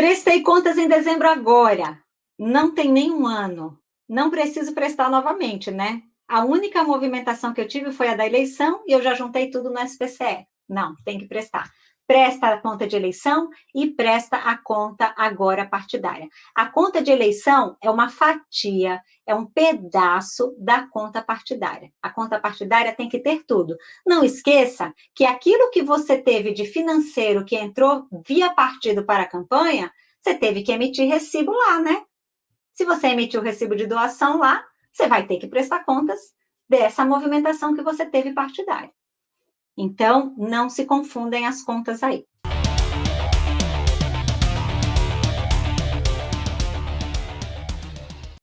Prestei contas em dezembro agora, não tem nenhum ano, não preciso prestar novamente, né? A única movimentação que eu tive foi a da eleição e eu já juntei tudo no SPCE. Não, tem que prestar presta a conta de eleição e presta a conta agora partidária. A conta de eleição é uma fatia, é um pedaço da conta partidária. A conta partidária tem que ter tudo. Não esqueça que aquilo que você teve de financeiro que entrou via partido para a campanha, você teve que emitir recibo lá, né? Se você emitiu o recibo de doação lá, você vai ter que prestar contas dessa movimentação que você teve partidária. Então, não se confundem as contas aí.